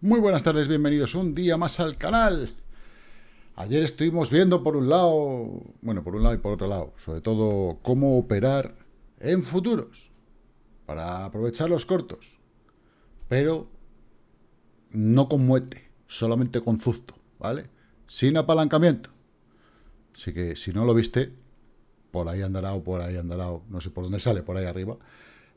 Muy buenas tardes, bienvenidos un día más al canal. Ayer estuvimos viendo por un lado, bueno, por un lado y por otro lado, sobre todo cómo operar en futuros para aprovechar los cortos, pero no con muerte, solamente con zusto, ¿vale? Sin apalancamiento. Así que si no lo viste, por ahí andará o por ahí andará, no sé por dónde sale, por ahí arriba,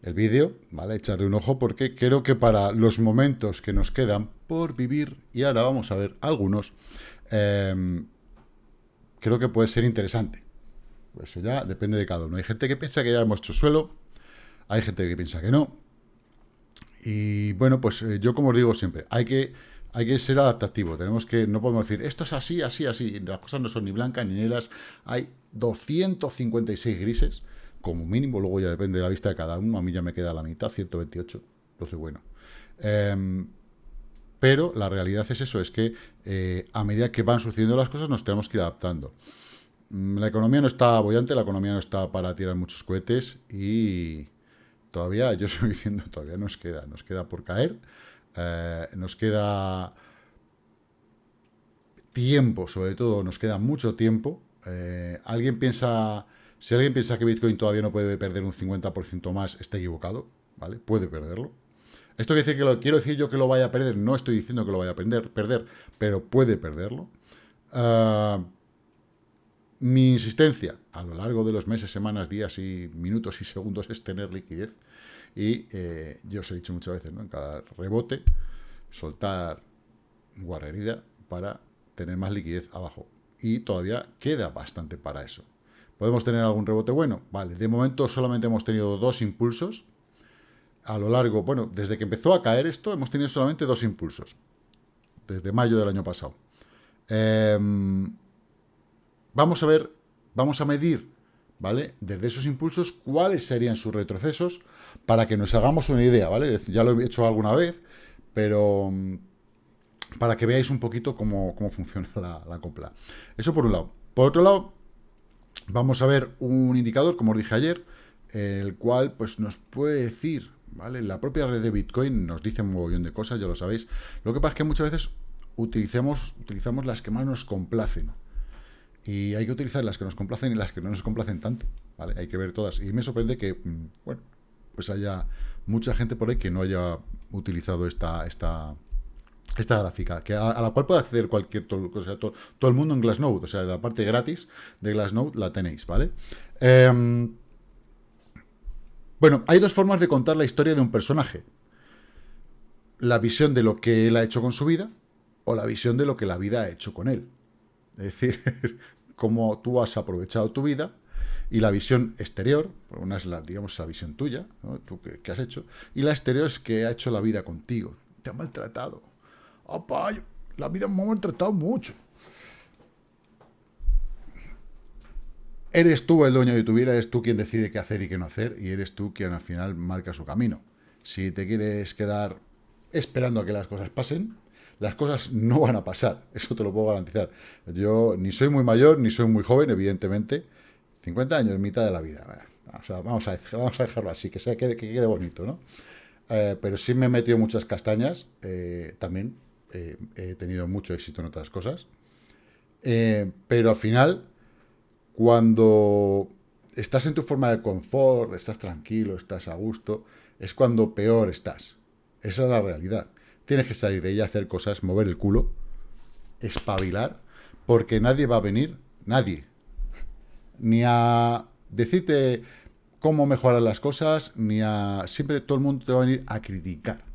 el vídeo, ¿vale? Echarle un ojo porque creo que para los momentos que nos quedan por vivir, y ahora vamos a ver algunos, em, creo que puede ser interesante. Eso ya depende de cada uno. Hay gente que piensa que ya hemos hecho suelo, hay gente que piensa que no. Y bueno, pues eh, yo como os digo siempre, hay que, hay que ser adaptativo. Tenemos que, no podemos decir, esto es así, así, así. Las cosas no son ni blancas ni negras. Hay 256 grises como mínimo, luego ya depende de la vista de cada uno, a mí ya me queda la mitad, 128, entonces bueno. Em, pero la realidad es eso, es que eh, a medida que van sucediendo las cosas nos tenemos que ir adaptando. Mm, la economía no está bollante, la economía no está para tirar muchos cohetes y todavía, yo estoy diciendo, todavía nos queda, nos queda por caer, eh, nos queda tiempo, sobre todo, nos queda mucho tiempo. Eh, alguien piensa si alguien piensa que Bitcoin todavía no puede perder un 50% más, está equivocado, ¿vale? Puede perderlo. Esto quiere decir que lo quiero decir yo que lo vaya a perder, no estoy diciendo que lo vaya a perder, perder pero puede perderlo. Ah, mi insistencia a lo largo de los meses, semanas, días y minutos y segundos es tener liquidez. Y eh, yo os he dicho muchas veces, ¿no? En cada rebote, soltar guarrería para tener más liquidez abajo. Y todavía queda bastante para eso. ¿Podemos tener algún rebote bueno? Vale, de momento solamente hemos tenido dos impulsos. A lo largo, bueno, desde que empezó a caer esto, hemos tenido solamente dos impulsos. Desde mayo del año pasado. Em, vamos a ver, vamos a medir, ¿vale? Desde esos impulsos, cuáles serían sus retrocesos para que nos hagamos una idea, ¿vale? Ya lo he hecho alguna vez, pero mm, para que veáis un poquito cómo, funciona la, la compra. Eso por un lado. Por otro lado, vamos a ver un indicador, como os dije ayer, el cual pues, nos puede decir, ¿vale? La propia red de Bitcoin nos dice un montón de cosas, ya lo sabéis. Lo que pasa es que muchas veces utilicemos, utilizamos las que más nos complacen. Y hay que utilizar las que nos complacen y las que no nos complacen tanto, ¿vale? Hay que ver todas. Y me sorprende que, mm, bueno, pues haya mucha gente por ahí que no haya utilizado esta, esta, esta gráfica, que a, la cual puede acceder cualquier, todo, todo, el mundo en Glassnode, o sea, la parte gratis de Glassnode la tenéis, ¿vale? Em, bueno, hay dos formas de contar la historia de un personaje. La visión de lo que él ha hecho con su vida o la visión de lo que la vida ha hecho con él. Es decir, cómo tú has aprovechado tu vida y la visión exterior, una es la, digamos, la visión tuya, ¿no? tú que has hecho, y la exterior es que ha hecho la vida contigo, te ha maltratado, la vida me ha maltratado mucho. Eres tú el dueño de tu vida, eres tú quien decide qué hacer y qué no hacer, y eres tú quien al final marca su camino. Si te quieres quedar esperando a que las cosas pasen, las cosas no van a pasar, eso te lo puedo garantizar. Yo ni soy muy mayor, ni soy muy joven, evidentemente. 50 años, mitad de la vida. vamos, a, vamos a dejarlo así, que, sea, que, quede bonito, ¿no? Eh, pero sí me he metido muchas castañas, eh, también, eh, he tenido mucho éxito en otras cosas. Eh, pero al final, cuando estás en tu forma de confort, estás tranquilo, estás a gusto, es cuando peor estás. Esa es la realidad. Tienes que salir de ella, hacer cosas, mover el culo, espabilar, porque nadie va a venir, nadie, ni a decirte cómo mejorar las cosas, ni a... Siempre todo el mundo te va a venir a criticar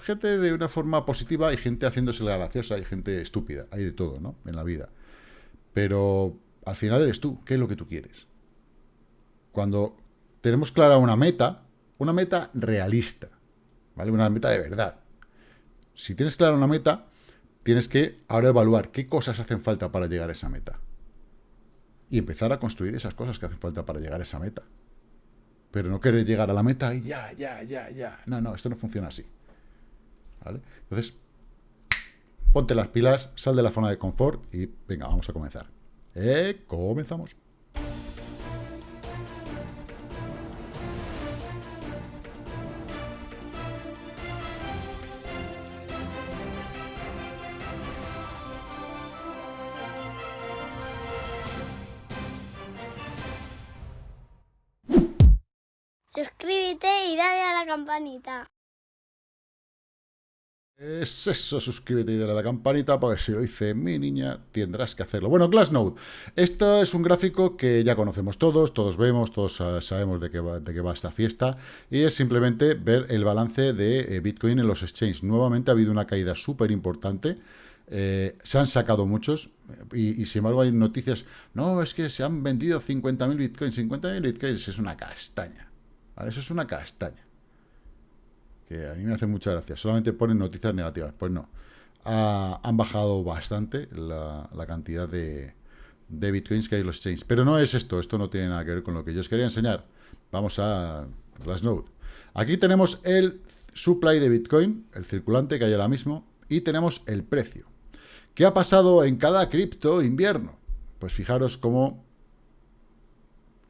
gente de una forma positiva, hay gente haciéndose la graciosa, hay gente estúpida, hay de todo, ¿no? En la vida. Pero al final eres tú, ¿qué es lo que tú quieres? Cuando tenemos clara una meta, una meta realista, ¿vale? Una meta de verdad. Si tienes clara una meta, tienes que ahora evaluar qué cosas hacen falta para llegar a esa meta. Y empezar a construir esas cosas que hacen falta para llegar a esa meta. Pero no querer llegar a la meta y ya, ya, ya, ya. No, no, esto no funciona así. Entonces, ponte las pilas, sal de la zona de confort y venga, vamos a comenzar. Eh, comenzamos. Suscríbete y dale a la campanita. Es eso, suscríbete y dale a la campanita, porque si lo dice mi niña, tendrás que hacerlo. Bueno, Glassnode. Esto es un gráfico que ya conocemos todos, todos vemos, todos sabemos de qué, va, de qué va esta fiesta, y es simplemente ver el balance de eh, Bitcoin en los exchanges. Nuevamente ha habido una caída súper importante, eh, se han sacado muchos, y, sin embargo hay noticias, no, es que se han vendido 50.000 Bitcoins, 50.000 Bitcoins es una castaña, Eso es una castaña a mí me hace mucha gracia. Solamente ponen noticias negativas. Pues no. han bajado bastante la, cantidad de, bitcoins que hay en los exchanges. Pero no es esto. Esto no tiene nada que ver con lo que yo os quería enseñar. Vamos a Glassnode. Aquí tenemos el supply de bitcoin, el circulante que hay ahora mismo, y tenemos el precio. ¿Qué ha pasado en cada cripto invierno? Pues fijaros cómo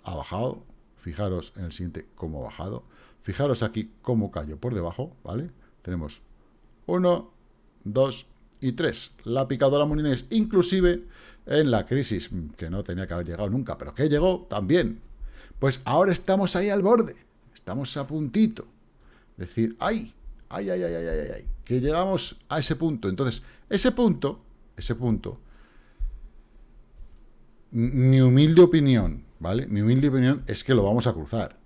ha bajado. Fijaros en el siguiente cómo ha bajado. Fijaros aquí cómo cayó por debajo, ¿vale? Tenemos 1, 2 y 3. La picadora Molinés, inclusive en la crisis, que no tenía que haber llegado nunca, pero que llegó también. Pues ahora estamos ahí al borde, estamos a puntito. Decir, ¡ay! ¡ay, ay, ay, ay, ay! ay que llegamos a ese punto. Entonces, ese punto, ese punto, mi humilde opinión, ¿vale? Mi humilde opinión es que lo vamos a cruzar.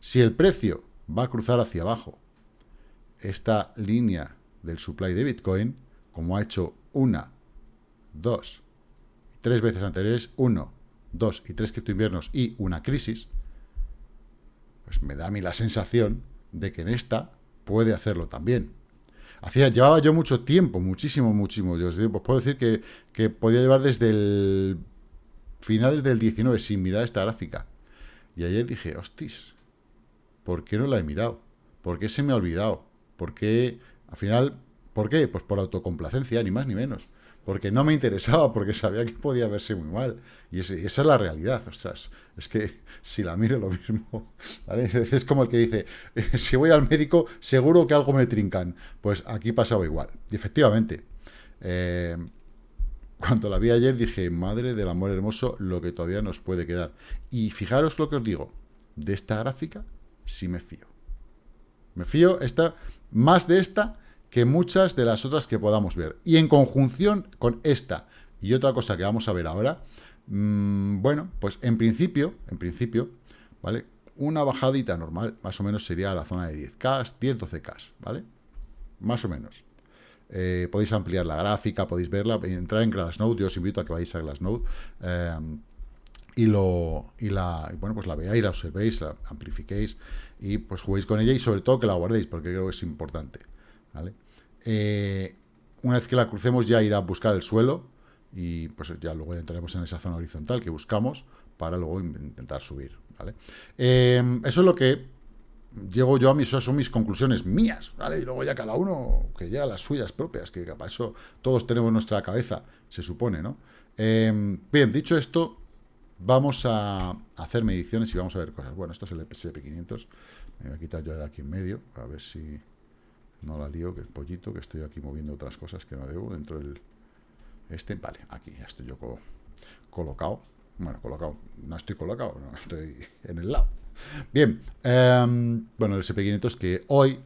Si el precio va a cruzar hacia abajo esta línea del supply de Bitcoin, como ha hecho una, dos, tres veces anteriores, uno, dos y tres inviernos y una crisis, pues me da a mí la sensación de que en esta puede hacerlo también. Llevaba yo mucho tiempo, muchísimo, muchísimo. Yo os digo, pues puedo decir que, que podía llevar desde el finales del 19 sin mirar esta gráfica. Y ayer dije, hostis, ¿Por qué no la he mirado? ¿Por qué se me ha olvidado? ¿Por qué, al final, por qué? Pues por autocomplacencia, ni más ni menos. Porque no me interesaba, porque sabía que podía verse muy mal. Y esa es la realidad, ostras. Es que si la miro lo mismo. Es como el que dice, si voy al médico, seguro que algo me trincan. Pues aquí pasaba igual. Y efectivamente, eh, cuando la vi ayer dije, madre del amor hermoso, lo que todavía nos puede quedar. Y fijaros lo que os digo, de esta gráfica sí me fío. Me fío esta, más de esta que muchas de las otras que podamos ver. Y en conjunción con esta y otra cosa que vamos a ver ahora, mmm, bueno, pues en principio, en principio, ¿vale? Una bajadita normal, más o menos sería la zona de 10K, 10-12K, ¿vale? Más o menos. Eh, podéis ampliar la gráfica, podéis verla, entrar en Glassnode, yo os invito a que vayáis a Glassnode, eh, y, lo, y la, bueno, pues la veáis, la observéis, la amplifiquéis y pues juguéis con ella y sobre todo que la guardéis, porque creo que es importante. ¿vale? Eh, una vez que la crucemos ya irá a buscar el suelo y pues ya luego entraremos en esa zona horizontal que buscamos para luego intentar subir. ¿vale? Eh, eso es lo que llego yo a mis, son mis conclusiones mías, ¿vale? Y luego ya cada uno que llega a las suyas propias, que para eso todos tenemos nuestra cabeza, se supone, ¿no? Eh, bien, dicho esto, Vamos a hacer mediciones y vamos a ver cosas. Bueno, esto es el SP500. Me voy a quitar yo de aquí en medio, a ver si no la lío, que el pollito, que estoy aquí moviendo otras cosas que no debo dentro del... Este, vale, aquí ya estoy yo colocado. Bueno, colocado, no estoy colocado, no, estoy en el lado. Bien, em, bueno, el SP500 que hoy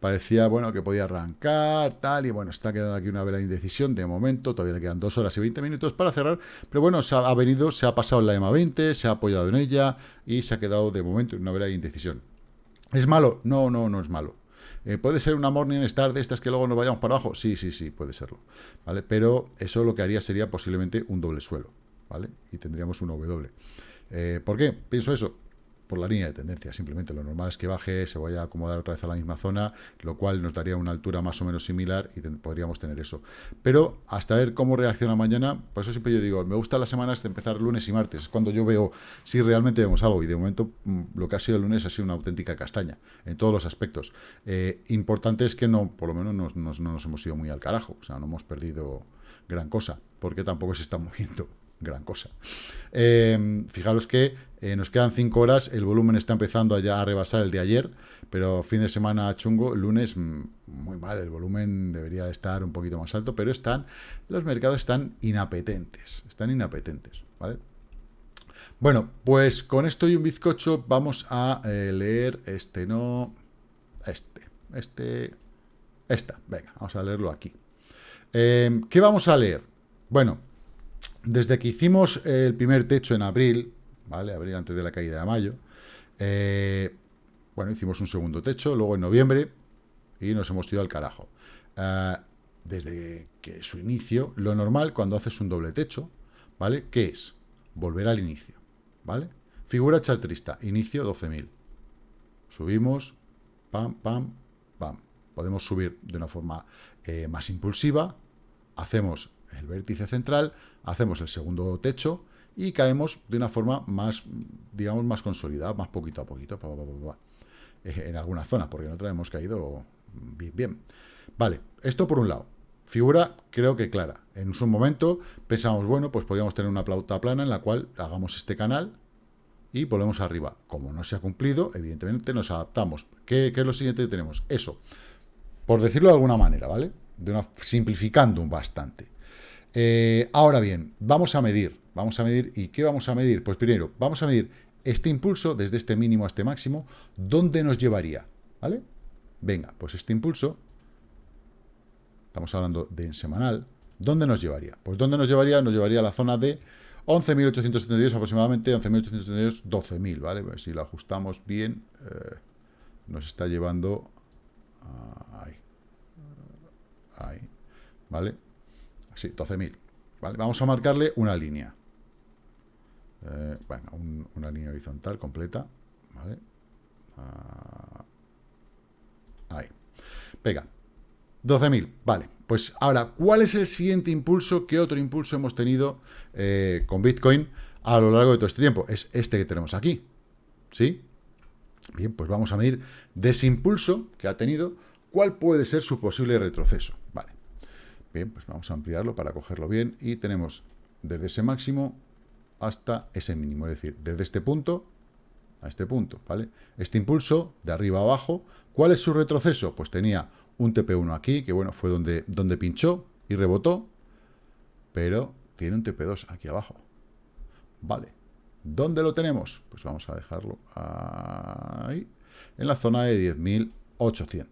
parecía, bueno, que podía arrancar, tal, y bueno, está quedando aquí una vela de indecisión, de momento, todavía quedan dos horas y 20 minutos para cerrar, pero bueno, se ha, venido, se ha pasado la EMA 20, se ha apoyado en ella, y se ha quedado de momento en una vela de indecisión. ¿Es malo? No, no, no es malo. Eh, ¿Puede ser una Morning Star de estas que luego nos vayamos para abajo? Sí, sí, sí, puede serlo, ¿vale? Pero eso lo que haría sería posiblemente un doble suelo, ¿vale? Y tendríamos un W. Eh, ¿Por qué? Pienso eso por la línea de tendencia, simplemente lo normal es que baje, se vaya a acomodar otra vez a la misma zona, lo cual nos daría una altura más o menos similar y podríamos tener eso. Pero hasta ver cómo reacciona mañana, por eso siempre yo digo, me gusta las semanas de empezar lunes y martes, es cuando yo veo si realmente vemos algo, y de momento mm, lo que ha sido el lunes ha sido una auténtica castaña, en todos los aspectos. Eh, importante es que no, por lo menos no nos hemos ido muy al carajo, o sea, no hemos perdido gran cosa, porque tampoco se está moviendo gran cosa. Eh, fijaros que eh, nos quedan 5 horas, el volumen está empezando ya a rebasar el de ayer, pero fin de semana chungo, lunes mm, muy mal, el volumen debería estar un poquito más alto, pero están, los mercados están inapetentes, están inapetentes, ¿vale? Bueno, pues con esto y un bizcocho vamos a eh, leer este, no, este, este, esta. Venga, vamos a leerlo aquí. Eh, ¿Qué vamos a leer? Bueno, desde que hicimos el primer techo en abril, ¿vale? Abril antes de la caída de mayo, eh, bueno, hicimos un segundo techo, luego en noviembre, y nos hemos ido al carajo. desde que su inicio, lo normal cuando haces un doble techo, ¿vale? ¿Qué es? Volver al inicio. ¿vale? Figura chartrista, inicio 12.000. Subimos, pam, pam, pam. Podemos subir de una forma eh, más impulsiva, hacemos el vértice central, hacemos el segundo techo y caemos de una forma más, digamos, más consolidada, más poquito a poquito, eh, en alguna zona, porque en otra hemos caído bien. Vale, esto por un lado. Figura, creo que clara. En un momento pensamos, bueno, pues podríamos tener una plauta plana en la cual hagamos este canal y volvemos arriba. Como no se ha cumplido, evidentemente nos adaptamos. ¿Qué, es lo siguiente que tenemos? Eso, por decirlo de alguna manera, ¿vale? De una, simplificando bastante. Eh, ahora bien, vamos a medir. Vamos a medir. ¿Y qué vamos a medir? Pues primero, vamos a medir este impulso desde este mínimo a este máximo. ¿Dónde nos llevaría? ¿Vale? Venga, pues este impulso estamos hablando de en semanal, ¿dónde nos llevaría? Pues ¿dónde nos llevaría? Nos llevaría a la zona de 11.872 aproximadamente, 11.872, 12.000, ¿vale? Pues si lo ajustamos bien, eh, nos está llevando ahí, ahí, ¿vale? Así, 12.000, ¿vale? Vamos a marcarle una línea, eh, bueno, una línea horizontal completa, ¿vale? Ah, ahí. Venga, 12.000, vale. Pues ahora, ¿cuál es el siguiente impulso? ¿Qué otro impulso hemos tenido eh, con Bitcoin a lo largo de todo este tiempo? Es este que tenemos aquí, ¿sí? Bien, pues vamos a medir de ese impulso que ha tenido, cuál puede ser su posible retroceso. Vale. Bien, pues vamos a ampliarlo para cogerlo bien y tenemos desde ese máximo hasta ese mínimo, es decir, desde este punto a este punto, ¿vale? Este impulso, de arriba a abajo, ¿cuál es su retroceso? Pues tenía un TP1 aquí, que bueno, fue donde, donde pinchó y rebotó, pero tiene un TP2 aquí abajo. Vale. ¿Dónde lo tenemos? Pues vamos a dejarlo ahí, en la zona de 10.800.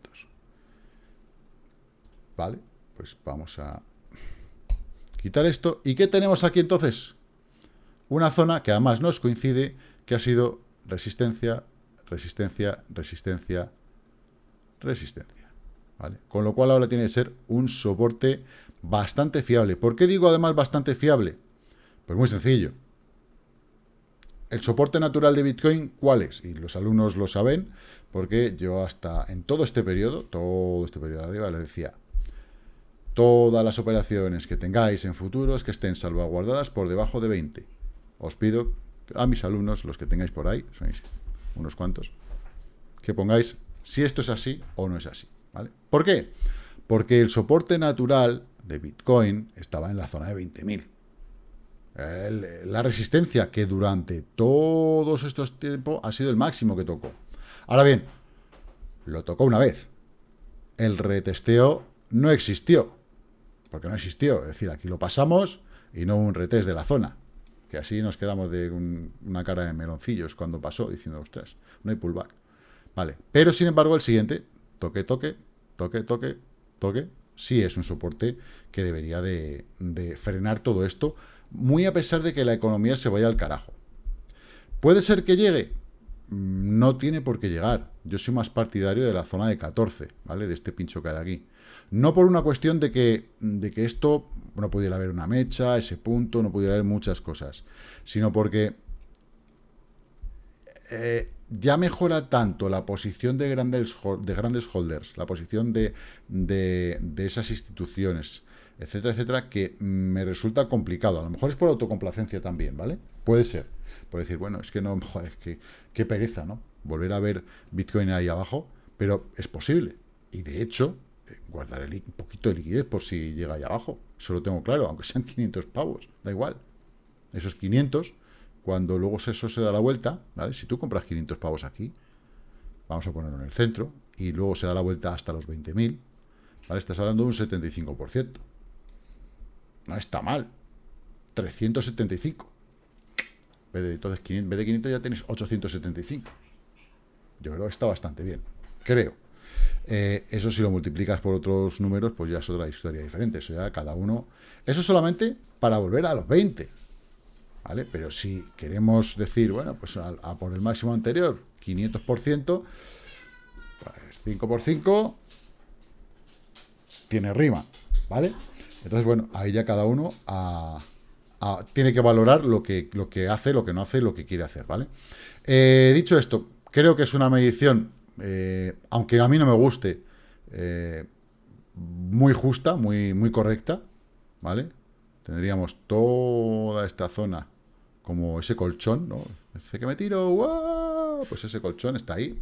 Vale, pues vamos a quitar esto. ¿Y qué tenemos aquí entonces? Una zona que además nos coincide que ha sido resistencia, resistencia, resistencia, resistencia. Con lo cual ahora tiene que ser un soporte bastante fiable. ¿Por qué digo además bastante fiable? Pues muy sencillo. El soporte natural de Bitcoin, ¿cuál es? Y los alumnos lo saben, porque yo hasta en todo este periodo, todo este periodo de arriba, les decía, todas las operaciones que tengáis en futuros que estén salvaguardadas por debajo de 20. Os pido a mis alumnos, los que tengáis por ahí, sois unos cuantos, que pongáis si esto es así o no es así. ¿Por qué? Porque el soporte natural de Bitcoin estaba en la zona de 20.000. La resistencia que durante todos estos tiempos ha sido el máximo que tocó. Ahora bien, lo tocó una vez. El retesteo no existió. Porque no existió. Es decir, aquí lo pasamos y no un retest de la zona. Que así nos quedamos de una cara de meloncillos cuando pasó, diciendo, ostras, no hay pullback. Vale. Pero, sin embargo, el siguiente, toque, toque, toque, toque, toque, sí es un soporte que debería de, frenar todo esto, muy a pesar de que la economía se vaya al carajo. ¿Puede ser que llegue? Mm, no tiene por qué llegar. Yo soy más partidario de la zona de 14, ¿vale? De este pincho que hay aquí. No por una cuestión de que, de que esto no pudiera haber una mecha, ese punto, no pudiera haber muchas cosas, sino porque eh, ya mejora tanto la posición de grandes, de grandes holders, la posición de, esas instituciones, etcétera, etcétera, que me resulta complicado. A lo mejor es por autocomplacencia también, ¿vale? Puede ser. Puede decir, bueno, es que no, joder, es que qué pereza, ¿no? Volver a ver Bitcoin ahí abajo, pero es posible. Y de hecho, eh, guardaré un poquito de liquidez por si llega ahí abajo. Eso lo tengo claro, aunque sean 500 pavos, da igual. Esos 500 cuando luego eso se da la vuelta, ¿vale? Si tú compras 500 pavos aquí, vamos a ponerlo en el centro, y luego se da la vuelta hasta los 20.000, ¿vale? Estás hablando de un 75%. No está mal. 375. Entonces, en vez de 500 ya tenéis 875. Yo creo que está bastante bien, creo. Eh, eso si lo multiplicas por otros números, pues ya es otra historia diferente. Eso ya cada uno... Eso solamente para volver a los 20. ¿Vale? Pero si queremos decir, bueno, pues a, por el máximo anterior, 500%, pues 5 por 5 tiene rima, ¿vale? Entonces, bueno, ahí ya cada uno tiene que valorar lo que, lo que hace, lo que no hace, lo que quiere hacer, ¿vale? Eh, dicho esto, creo que es una medición, eh, aunque a mí no me guste, eh, muy justa, muy, muy correcta, ¿vale? Tendríamos toda esta zona como ese colchón, ¿no? Dice que me tiro, pues ese colchón está ahí.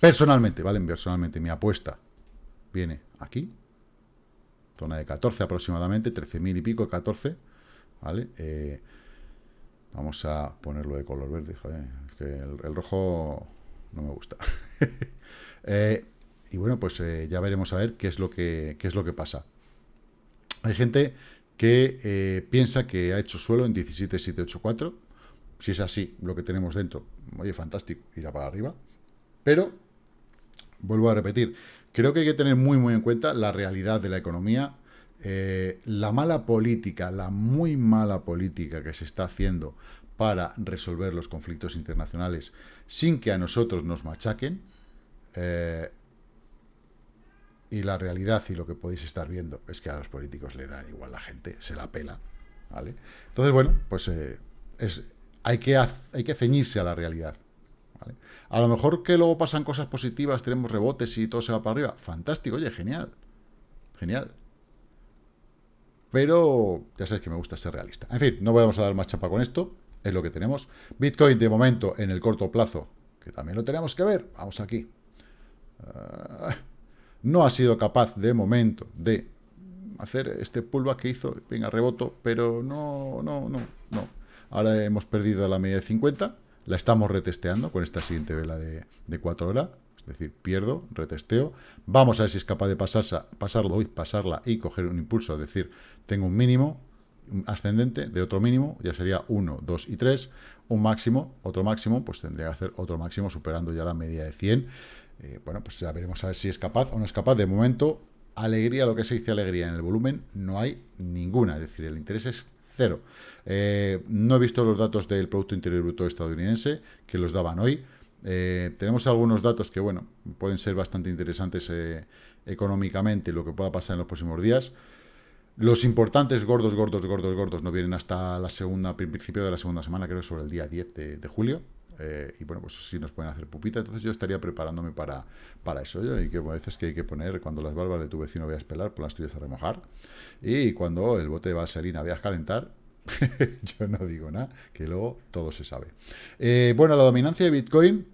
personalmente, ¿vale? Personalmente, mi apuesta viene aquí, zona de 14 aproximadamente, 13.000 y pico, 14, ¿vale? Eh, vamos a ponerlo de color verde, joder, que el, rojo no me gusta. Eh, y bueno, pues eh, ya veremos a ver qué es lo que, qué es lo que pasa. Hay gente que piensa que ha hecho suelo en 17.784. Si es así, lo que tenemos dentro, oye, fantástico, irá para arriba. Pero, vuelvo a repetir, Creo que hay que tener muy, muy en cuenta la realidad de la economía, eh, la mala política, la muy mala política que se está haciendo para resolver los conflictos internacionales sin que a nosotros nos machaquen, eh, y la realidad y lo que podéis estar viendo es que a los políticos le dan igual la gente, se la pela. Entonces, bueno, pues eh, es, hay, que hay que ceñirse a la realidad. A lo mejor que luego pasan cosas positivas, tenemos rebotes y todo se va para arriba. Fantástico, oye, genial. Genial. Pero ya sabéis que me gusta ser realista. En fin, no vamos a dar más chapa con esto. Es lo que tenemos. Bitcoin, de momento, en el corto plazo, que también lo tenemos que ver. Vamos aquí. Ah, no ha sido capaz, de momento, de hacer este pullback que hizo. Venga, reboto, pero no, no, no, no. Ahora hemos perdido la media de 50 la estamos retesteando con esta siguiente vela de, de 4 horas. Es decir, pierdo, retesteo. Vamos a ver si es capaz de pasarla, pasarlo, pasarla y coger un impulso. Es decir, tengo un mínimo ascendente de otro mínimo, ya sería 1, 2 y 3. Un máximo, otro máximo, pues tendría que hacer otro máximo superando ya la media de 100. Eh, bueno, pues ya veremos a ver si es capaz o no es capaz. De momento, alegría, lo que se dice alegría en el volumen, no hay ninguna. Es decir, el interés es cero. Eh, no he visto los datos del Producto Interior Bruto estadounidense, que los daban hoy. Eh, tenemos algunos datos que, bueno, pueden ser bastante interesantes eh, económicamente, lo que pueda pasar en los próximos días. Los importantes gordos, gordos, gordos, gordos no vienen hasta la segunda, principio de la segunda semana, creo sobre el día 10 de, julio. Y bueno, pues sí nos pueden hacer pupita. Entonces yo estaría preparándome para, para eso. Y que a veces que hay que poner, cuando las barbas de tu vecino veas pelar, por las tuyas a remojar. Y cuando el bote de vaselina veas calentar, yo no digo nada, que luego todo se sabe. Eh, bueno, la dominancia de Bitcoin,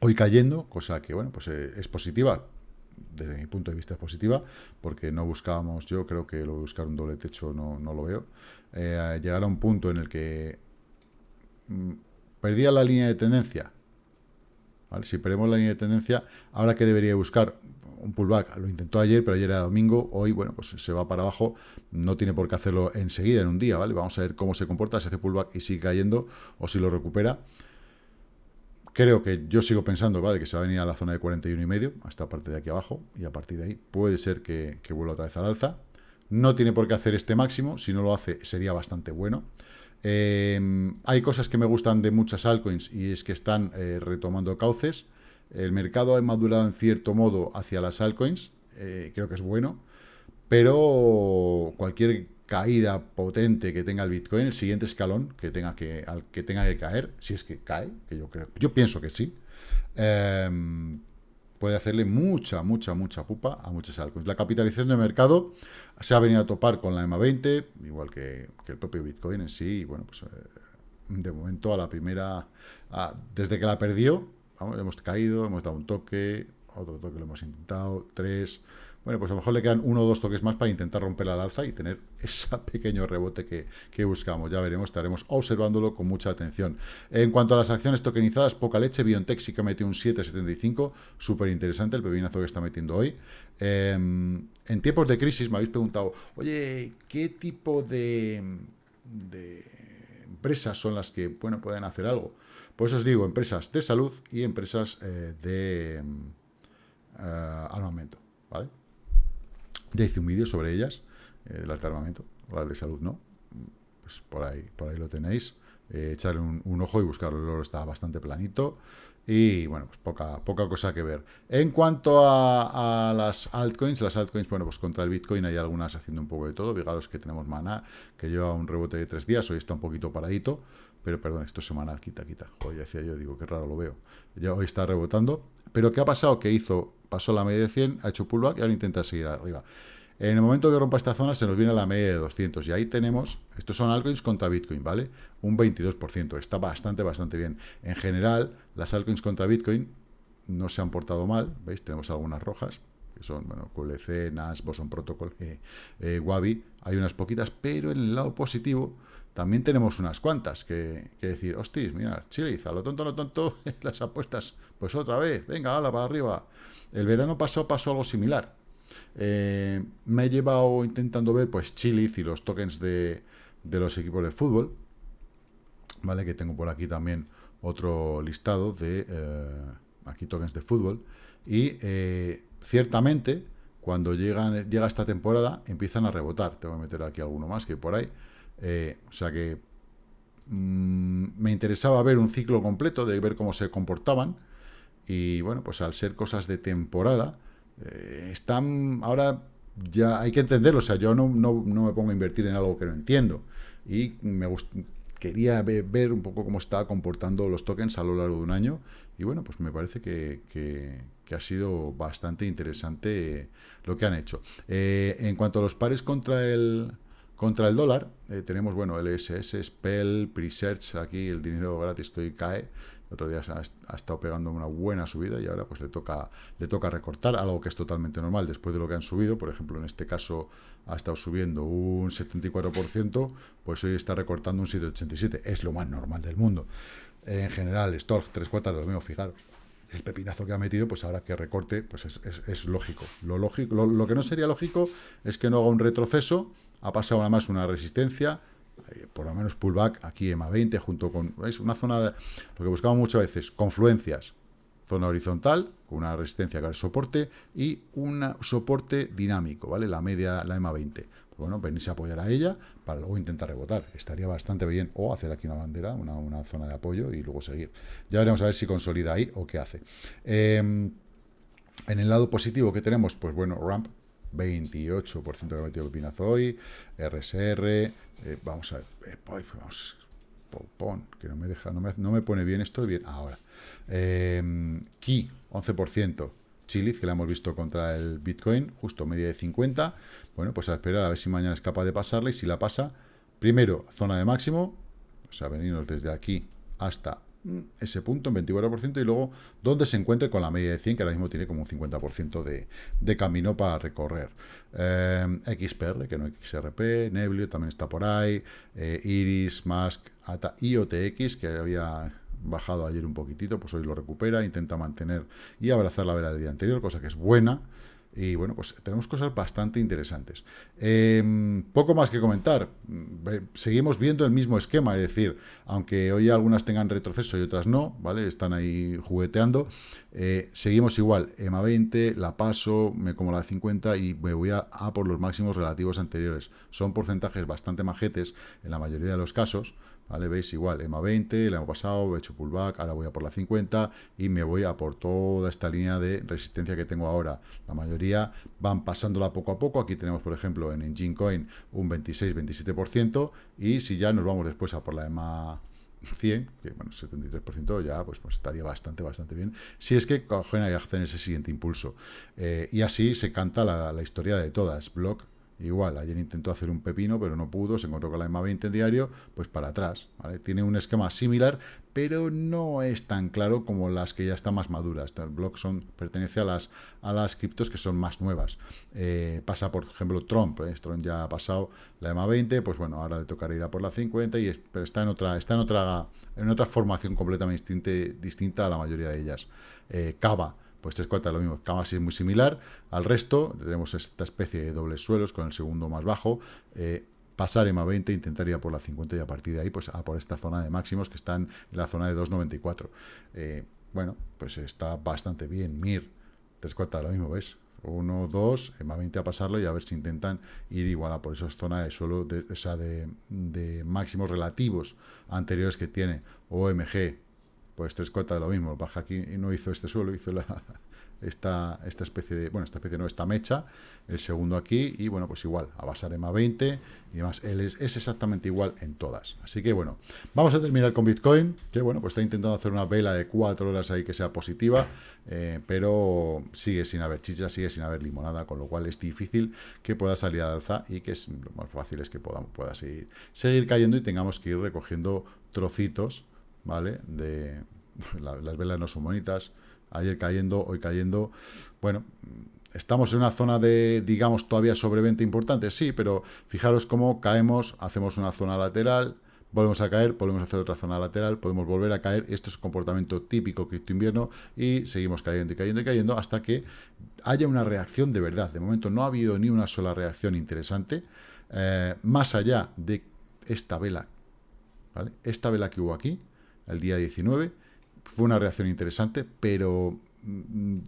hoy cayendo, cosa que, bueno, pues eh, es positiva, desde mi punto de vista es positiva, porque no buscábamos, yo creo que lo de buscar un doble techo no, no lo veo, eh, llegar a un punto en el que mm, perdía la línea de tendencia, si perdemos la línea de tendencia, ahora que debería buscar un pullback, lo intentó ayer, pero ayer era domingo, hoy, bueno, pues se va para abajo, no tiene por qué hacerlo enseguida, en un día, ¿vale?Amos a ver cómo se comporta, si hace pullback y sigue cayendo, o si lo recupera. Creo que yo sigo pensando, ¿vale? Que se va a venir a la zona de 41 y medio, hasta parte de aquí abajo, y a partir de ahí puede ser que, vuelva otra vez al alza. No tiene por qué hacer este máximo, si no lo hace sería bastante bueno. Em, hay cosas que me gustan de muchas altcoins y es que están eh, retomando cauces. El mercado ha madurado en cierto modo hacia las altcoins, eh, creo que es bueno, pero cualquier caída potente que tenga el Bitcoin, el siguiente escalón que tenga que, al que tenga que caer, si es que cae, que yo creo, yo pienso que sí, em, puede hacerle mucha, mucha, mucha pupa a muchas altcoins. La capitalización de mercado se ha venido a topar con la EMA 20, igual que, el propio Bitcoin en sí, y bueno, pues eh, de momento a la primera, desde que la perdió, hemos caído, hemos dado un toque, otro toque lo hemos intentado, tres... Bueno, pues a lo mejor le quedan uno o dos toques más para intentar romper la alza y tener ese pequeño rebote que, buscamos. Ya veremos, estaremos observándolo con mucha atención. En cuanto a las acciones tokenizadas, poca leche, BioNTech sí que metió un 7,75, súper interesante el pepinazo que está metiendo hoy. Em, en tiempos de crisis me habéis preguntado, oye, ¿qué tipo de empresas son las que, bueno, pueden hacer algo. Pues os digo, empresas de salud y empresas eh, de eh, armamento, ¿vale? Ya hice un vídeo sobre ellas, eh, las de armamento, las de salud no, pues por ahí, por ahí lo tenéis. echarle un, ojo y buscarlo, el oro está bastante planito. Y bueno, pues poca, poca cosa que ver. En cuanto a, las altcoins, las altcoins, bueno, pues contra el Bitcoin hay algunas haciendo un poco de todo. Fijaros que tenemos Mana, que lleva un rebote de tres días, hoy está un poquito paradito. Pero perdón, esto es semanal, quita, quita. Joder, decía yo, digo, qué raro lo veo. Ya hoy está rebotando. Pero ¿qué ha pasado? Que hizo, pasó la media de 100, ha hecho pullback y ahora intenta seguir arriba. En el momento que rompa esta zona se nos viene a la media de 200 y ahí tenemos, estos son altcoins contra Bitcoin, ¿vale? Un 22%, está bastante, bastante bien. En general, las altcoins contra Bitcoin no se han portado mal, ¿veis? Tenemos algunas rojas, que son, bueno, QLC, NAS, Boson Protocol, eh, eh, Wabi, hay unas poquitas, pero en el lado positivo también tenemos unas cuantas que, decir, hostis, mira, Chile, a lo tonto, a lo tonto, las apuestas, pues otra vez, venga, hala, para arriba. El verano pasó, pasó algo similar eh, me he llevado intentando ver pues Chiliz y los tokens de, los equipos de fútbol. ¿Vale? Que tengo por aquí también otro listado de eh, aquí tokens de fútbol. Y eh, ciertamente, cuando llegan, llega esta temporada, empiezan a rebotar. Tengo que meter aquí alguno más que por ahí. o sea que mm, me interesaba ver un ciclo completo, de ver cómo se comportaban. Y bueno, pues al ser cosas de temporada, eh, están ahora ya hay que entenderlo, o sea, yo no, no, me pongo a invertir en algo que no entiendo. Y me quería ver, un poco cómo está comportando los tokens a lo largo de un año. Y bueno, pues me parece que, que, ha sido bastante interesante lo que han hecho. Eh, en cuanto a los pares contra el, contra el dólar, eh, tenemos, bueno, LSS, Spell, Presearch, aquí el dinero gratis que cae, otro día ha, estado pegando una buena subida y ahora pues le toca, le toca recortar, algo que es totalmente normal después de lo que han subido, por ejemplo en este caso ha estado subiendo un 74%, pues hoy está recortando un 7,87%, es lo más normal del mundo. En general, Stork, tres cuartas de lo mismo, fijaros, el pepinazo que ha metido, pues ahora que recorte, pues es, lógico. Lo, lógico lo, que no sería lógico es que no haga un retroceso, ha pasado nada más una resistencia, por lo menos pullback, aquí EMA 20, junto con, ¿veis? Una zona, de, lo que buscamos muchas veces, confluencias, zona horizontal, con una resistencia que es soporte, y un soporte dinámico, ¿vale? La media, la EMA 20. Pues bueno, venirse a apoyar a ella para luego intentar rebotar. Estaría bastante bien. O hacer aquí una bandera, una, zona de apoyo y luego seguir. Ya veremos a ver si consolida ahí o qué hace. Em, en el lado positivo que tenemos, pues bueno, ramp 28% que ha metido Pepinazo hoy, RSR, eh, vamos a ver, eh, vamos, pon, que no me deja, no me, pone bien esto, bien, ahora. Eh, Key, 11%, Chiliz, que la hemos visto contra el Bitcoin, justo media de 50, bueno, pues a esperar a ver si mañana es capaz de pasarla y si la pasa, primero, zona de máximo, o sea, venirnos desde aquí hasta ese punto en 24% y luego donde se encuentre con la media de 100, que ahora mismo tiene como un 50% de, camino para recorrer. Eh, XPR, que no XRP, Neblio también está por ahí, eh, Iris, Mask, ATA, IOTX, que había bajado ayer un poquitito, pues hoy lo recupera, intenta mantener y abrazar la vela del día anterior, cosa que es buena. Y bueno, pues tenemos cosas bastante interesantes. Em, poco más que comentar. Seguimos viendo el mismo esquema, es decir, aunque hoy algunas tengan retroceso y otras no, ¿vale? Están ahí jugueteando. Eh, seguimos igual, EMA 20, la paso, me como la 50 y me voy a, a por los máximos relativos anteriores. Son porcentajes bastante majetes en la mayoría de los casos, ¿vale? Veis igual, EMA 20, el año pasado he hecho pullback, ahora voy a por la 50 y me voy a por toda esta línea de resistencia que tengo ahora. La mayoría van pasándola poco a poco, aquí tenemos por ejemplo en Engine Coin un 26-27% y si ya nos vamos después a por la EMA 100, que bueno, 73% ya pues, pues, estaría bastante, bastante bien, si es que cogen y hacen ese siguiente impulso. Eh, y así se canta la, la historia de todas, Block Igual, ayer intentó hacer un pepino, pero no pudo, se encontró con la EMA 20 en diario, pues para atrás. Tiene un esquema similar, pero no es tan claro como las que ya están más maduras. El blog son, pertenece a las, a las criptos que son más nuevas. Eh, pasa, por ejemplo, Trump. ¿eh? Trump ya ha pasado la EMA 20, pues bueno, ahora le tocará ir a por la 50, y pero está en otra, está en otra, en otra formación completamente distinta, distinta a la mayoría de ellas. Eh, Cava pues tres cuartas lo mismo, es muy similar al resto, tenemos esta especie de dobles suelos con el segundo más bajo, eh, pasar EMA 20, intentaría por la 50 y a partir de ahí, pues a por esta zona de máximos que están en la zona de 2.94. Eh, bueno, pues está bastante bien. MIR, tres cuartas lo mismo, ¿ves? 1, 2, EMA 20 a pasarlo y a ver si intentan ir igual a por esas zonas de suelo, de, o sea, de, de máximos relativos anteriores que tiene OMG, pues tres cuartas de lo mismo, baja aquí y no hizo este suelo, hizo la, esta, esta especie de, bueno, esta especie no, esta mecha, el segundo aquí, y bueno, pues igual, a basar EMA 20 y demás, él es, exactamente igual en todas. Así que bueno, vamos a terminar con Bitcoin, que bueno, pues está intentando hacer una vela de cuatro horas ahí que sea positiva, eh, pero sigue sin haber chicha, sigue sin haber limonada, con lo cual es difícil que pueda salir al alza y que es lo más fácil es que pueda, pueda seguir, seguir cayendo y tengamos que ir recogiendo trocitos, ¿vale? De las velas no son bonitas, ayer cayendo, hoy cayendo. Bueno, estamos en una zona de, digamos, todavía sobreventa importante, sí, pero fijaros cómo caemos, hacemos una zona lateral, volvemos a caer, volvemos a hacer otra zona lateral, podemos volver a caer, esto es comportamiento típico cripto invierno y seguimos cayendo y cayendo y cayendo hasta que haya una reacción de verdad. De momento no ha habido ni una sola reacción interesante, eh, más allá de esta vela, ¿vale? Esta vela que hubo aquí, el día 19, fue una reacción interesante, pero mm,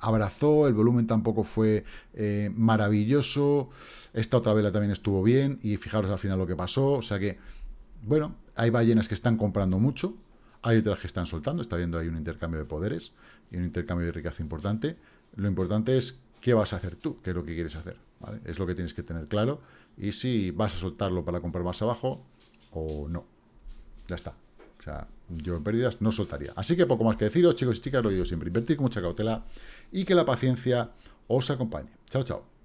abrazó, el volumen tampoco fue eh, maravilloso, esta otra vela también estuvo bien, y fijaros al final lo que pasó, o sea que, bueno, hay ballenas que están comprando mucho, hay otras que están soltando, está viendo ahí un intercambio de poderes y un intercambio de riqueza importante, lo importante es qué vas a hacer tú, qué es lo que quieres hacer, es lo que tienes que tener claro, y si vas a soltarlo para comprar más abajo o no, ya está, o sea, yo en pérdidas no soltaría. Así que poco más que deciros, chicos y chicas, lo digo siempre, invertir con mucha cautela y que la paciencia os acompañe. Chao, chao.